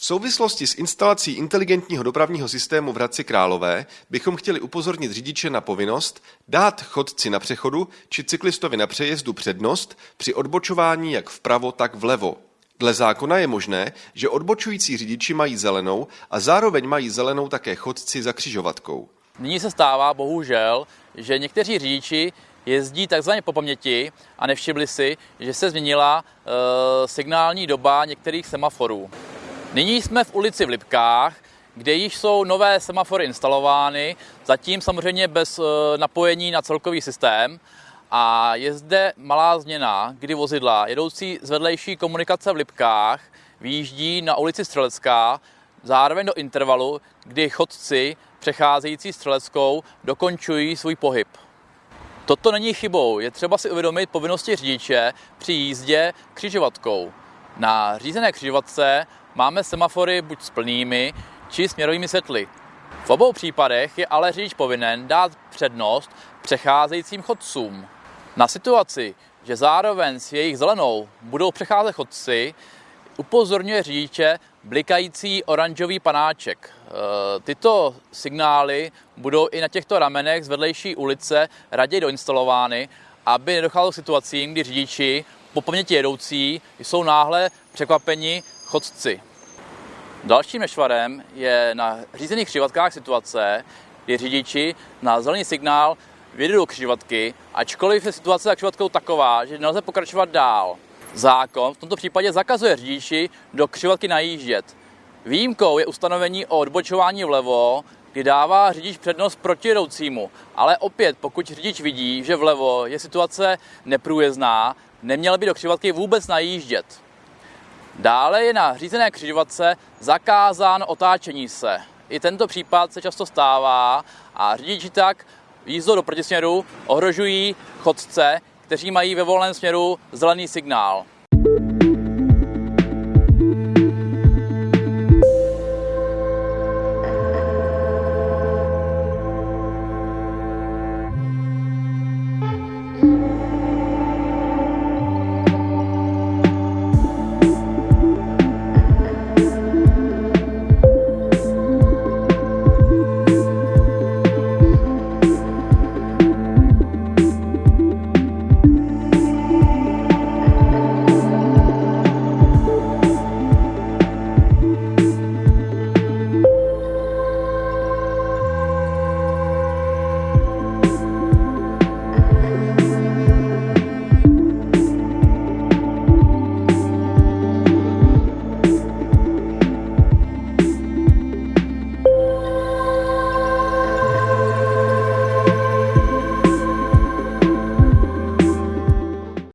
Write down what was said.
V souvislosti s instalací inteligentního dopravního systému v Hradci Králové bychom chtěli upozornit řidiče na povinnost dát chodci na přechodu či cyklistovi na přejezdu přednost při odbočování jak vpravo, tak vlevo. Dle zákona je možné, že odbočující řidiči mají zelenou a zároveň mají zelenou také chodci za křižovatkou. Nyní se stává bohužel, že někteří řidiči jezdí takzvaně po paměti a nevšimli si, že se změnila e, signální doba některých semaforů. Nyní jsme v ulici v Lipkách, kde již jsou nové semafory instalovány, zatím samozřejmě bez e, napojení na celkový systém. A je zde malá změna, kdy vozidla jedoucí z vedlejší komunikace v Lipkách výjíždí na ulici Střelecká, zároveň do intervalu, kdy chodci přecházející Střeleckou dokončují svůj pohyb. Toto není chybou, je třeba si uvědomit povinnosti řidiče při jízdě křižovatkou. Na řízené křižovatce máme semafory buď s plnými, či směrovými světly. V obou případech je ale řidič povinen dát přednost přecházejícím chodcům. Na situaci, že zároveň s jejich zelenou budou přecházet chodci, upozorňuje řidiče blikající oranžový panáček. E, tyto signály budou i na těchto ramenech z vedlejší ulice raději doinstalovány, aby nedocházelo k situacím, kdy řidiči po paměti jedoucí jsou náhle překvapeni chodci. Dalším nešvarem je na řízených křižovatkách situace, kdy řidiči na zelený signál vyjedou do křižovatky, ačkoliv je situace za křižovatkou taková, že nelze pokračovat dál. Zákon v tomto případě zakazuje řidiči do křižovatky najíždět. Výjimkou je ustanovení o odbočování vlevo, kdy dává řidič přednost proti jedoucímu. Ale opět, pokud řidič vidí, že vlevo je situace neprůjezdná, neměl by do křižovatky vůbec najíždět. Dále je na řízené křižovatce zakázán otáčení se. I tento případ se často stává a řidiči tak jízdou do protisměru ohrožují chodce, kteří mají ve volném směru zelený signál.